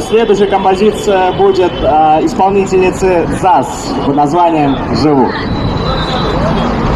Следующая композиция будет э, исполнительницы ЗАС под названием «Живу». Thank